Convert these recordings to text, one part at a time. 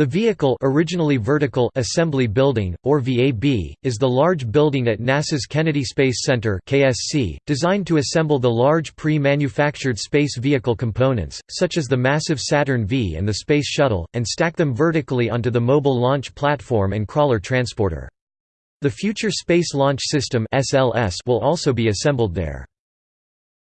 The vehicle originally Vertical Assembly Building, or VAB, is the large building at NASA's Kennedy Space Center KSC, designed to assemble the large pre-manufactured space vehicle components, such as the massive Saturn V and the Space Shuttle, and stack them vertically onto the Mobile Launch Platform and Crawler Transporter. The Future Space Launch System will also be assembled there.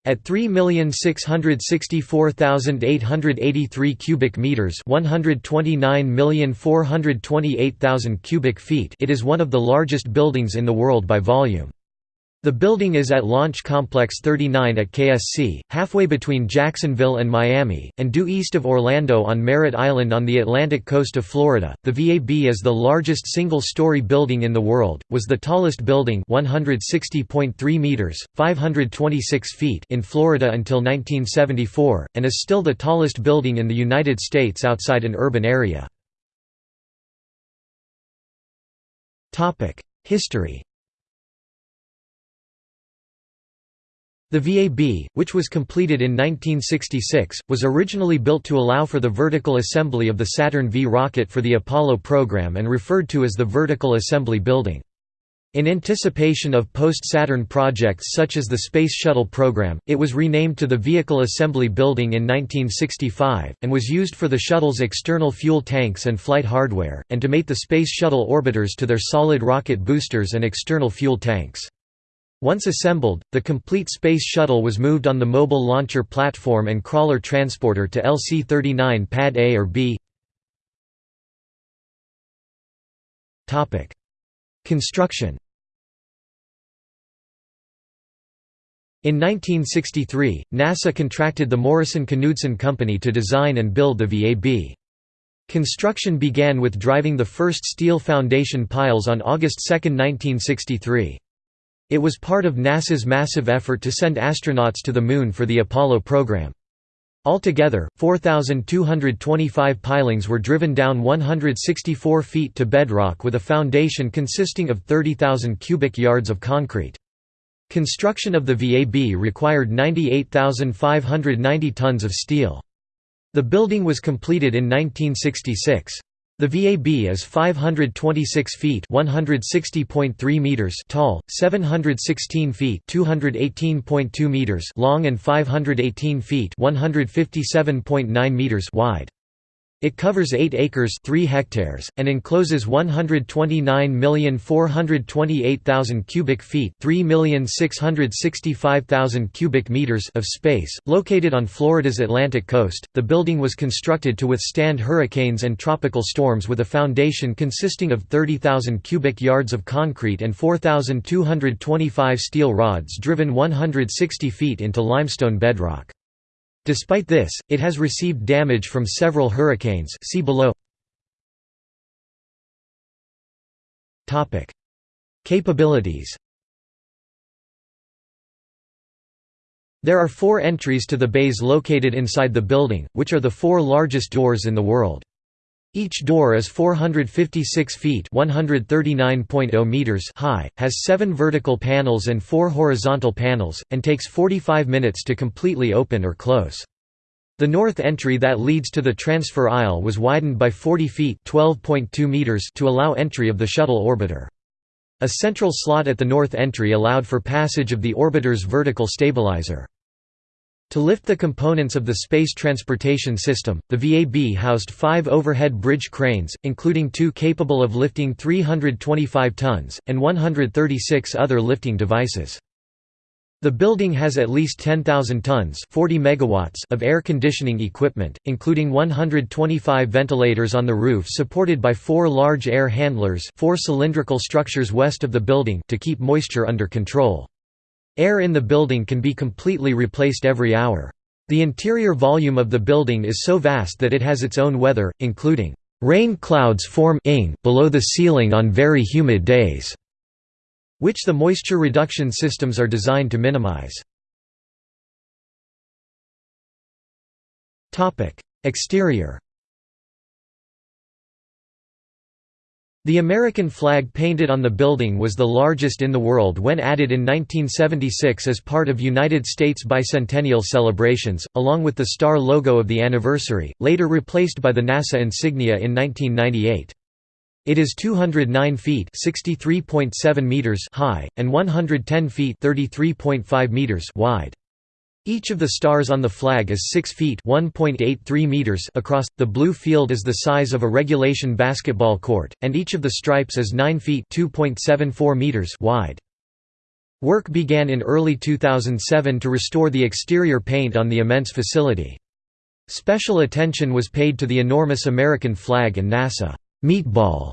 At 3,664,883 cubic meters, 129,428,000 cubic feet, it is one of the largest buildings in the world by volume. The building is at Launch Complex 39 at KSC, halfway between Jacksonville and Miami, and due east of Orlando on Merritt Island on the Atlantic coast of Florida. The VAB is the largest single-story building in the world, was the tallest building 160.3 meters, 526 feet in Florida until 1974, and is still the tallest building in the United States outside an urban area. History The VAB, which was completed in 1966, was originally built to allow for the vertical assembly of the Saturn V rocket for the Apollo program and referred to as the Vertical Assembly Building. In anticipation of post-Saturn projects such as the Space Shuttle program, it was renamed to the Vehicle Assembly Building in 1965, and was used for the shuttle's external fuel tanks and flight hardware, and to mate the Space Shuttle orbiters to their solid rocket boosters and external fuel tanks. Once assembled, the complete Space Shuttle was moved on the Mobile Launcher Platform and Crawler Transporter to LC-39 Pad A or B. Construction In 1963, NASA contracted the Morrison-Knudsen Company to design and build the VAB. Construction began with driving the first steel foundation piles on August 2, 1963. It was part of NASA's massive effort to send astronauts to the Moon for the Apollo program. Altogether, 4,225 pilings were driven down 164 feet to bedrock with a foundation consisting of 30,000 cubic yards of concrete. Construction of the VAB required 98,590 tons of steel. The building was completed in 1966. The VAB is 526 feet (160.3 meters) tall, 716 feet (218.2 meters) long and 518 feet (157.9 meters) wide. It covers 8 acres 3 hectares, and encloses 129,428,000 cubic feet 3,665,000 cubic meters of space. Located on Florida's Atlantic coast, the building was constructed to withstand hurricanes and tropical storms with a foundation consisting of 30,000 cubic yards of concrete and 4,225 steel rods driven 160 feet into limestone bedrock. Despite this, it has received damage from several hurricanes see below. Capabilities There are four entries to the bays located inside the building, which are the four largest doors in the world. Each door is 456 feet (139.0 meters) high, has 7 vertical panels and 4 horizontal panels, and takes 45 minutes to completely open or close. The north entry that leads to the transfer aisle was widened by 40 feet (12.2 meters) to allow entry of the shuttle orbiter. A central slot at the north entry allowed for passage of the orbiter's vertical stabilizer. To lift the components of the Space Transportation System, the VAB housed five overhead bridge cranes, including two capable of lifting 325 tons, and 136 other lifting devices. The building has at least 10,000 tons 40 megawatts of air conditioning equipment, including 125 ventilators on the roof supported by four large air handlers four cylindrical structures west of the building to keep moisture under control. Air in the building can be completely replaced every hour. The interior volume of the building is so vast that it has its own weather, including rain clouds form below the ceiling on very humid days, which the moisture reduction systems are designed to minimize. Exterior The American flag painted on the building was the largest in the world when added in 1976 as part of United States bicentennial celebrations, along with the star logo of the anniversary, later replaced by the NASA insignia in 1998. It is 209 feet (63.7 meters) high and 110 feet (33.5 meters) wide. Each of the stars on the flag is 6 feet (1.83 meters) across. The blue field is the size of a regulation basketball court, and each of the stripes is 9 feet (2.74 meters) wide. Work began in early 2007 to restore the exterior paint on the immense facility. Special attention was paid to the enormous American flag and NASA meatball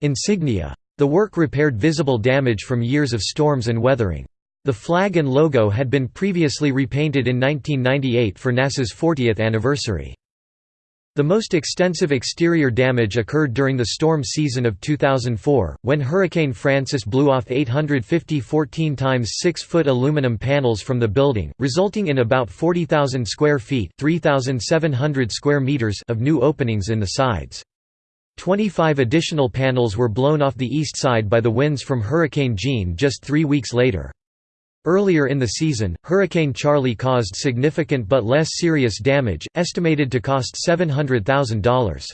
insignia. The work repaired visible damage from years of storms and weathering. The flag and logo had been previously repainted in 1998 for NASA's 40th anniversary. The most extensive exterior damage occurred during the storm season of 2004, when Hurricane Frances blew off 850 14 times 6 foot aluminum panels from the building, resulting in about 40,000 square feet 3,700 square meters of new openings in the sides. 25 additional panels were blown off the east side by the winds from Hurricane Jeanne just three weeks later. Earlier in the season, Hurricane Charley caused significant but less serious damage, estimated to cost $700,000.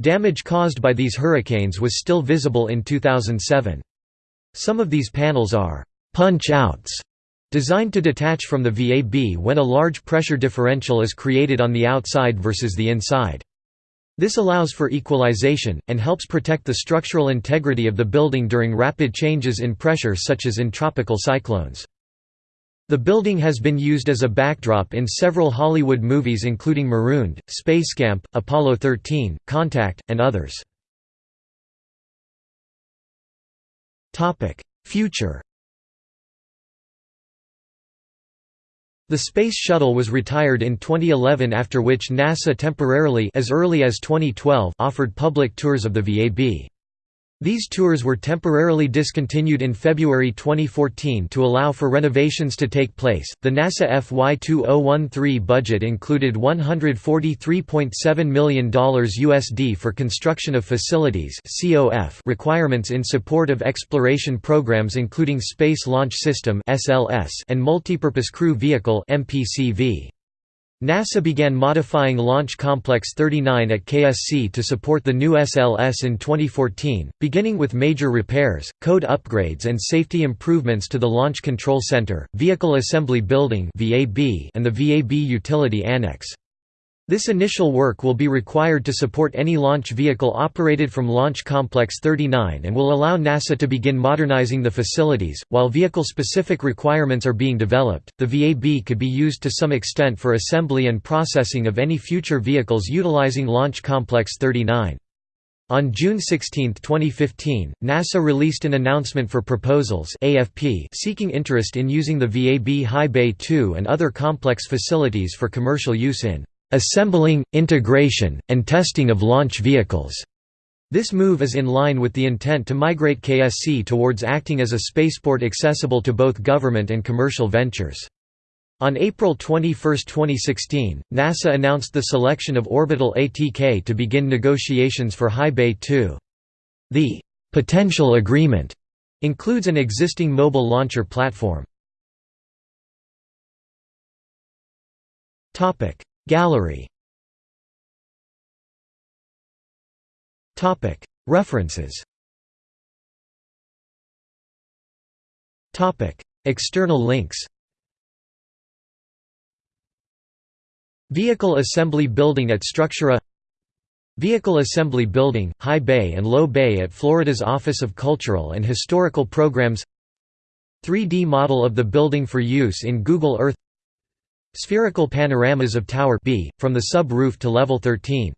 Damage caused by these hurricanes was still visible in 2007. Some of these panels are «punch-outs», designed to detach from the VAB when a large pressure differential is created on the outside versus the inside. This allows for equalization, and helps protect the structural integrity of the building during rapid changes in pressure such as in tropical cyclones. The building has been used as a backdrop in several Hollywood movies including Marooned, Spacecamp, Apollo 13, Contact, and others. Future The Space Shuttle was retired in 2011 after which NASA temporarily as early as 2012 offered public tours of the VAB. These tours were temporarily discontinued in February 2014 to allow for renovations to take place. The NASA FY 2013 budget included $143.7 million USD for construction of facilities (COF) requirements in support of exploration programs including Space Launch System (SLS) and Multipurpose Crew Vehicle (MPCV). NASA began modifying Launch Complex 39 at KSC to support the new SLS in 2014, beginning with major repairs, code upgrades and safety improvements to the Launch Control Center, Vehicle Assembly Building and the VAB Utility Annex. This initial work will be required to support any launch vehicle operated from Launch Complex 39 and will allow NASA to begin modernizing the facilities. While vehicle specific requirements are being developed, the VAB could be used to some extent for assembly and processing of any future vehicles utilizing Launch Complex 39. On June 16, 2015, NASA released an announcement for proposals AFP seeking interest in using the VAB High Bay 2 and other complex facilities for commercial use in assembling, integration, and testing of launch vehicles. This move is in line with the intent to migrate KSC towards acting as a spaceport accessible to both government and commercial ventures. On April 21, 2016, NASA announced the selection of Orbital ATK to begin negotiations for High Bay 2. The «potential agreement» includes an existing mobile launcher platform. Gallery. References. External links. Vehicle Assembly Building at Structurae. Vehicle Assembly Building, High Bay and Low Bay at Florida's Office of Cultural and Historical Programs. 3D model of the building for use in Google Earth Spherical panoramas of Tower B, from the sub-roof to level 13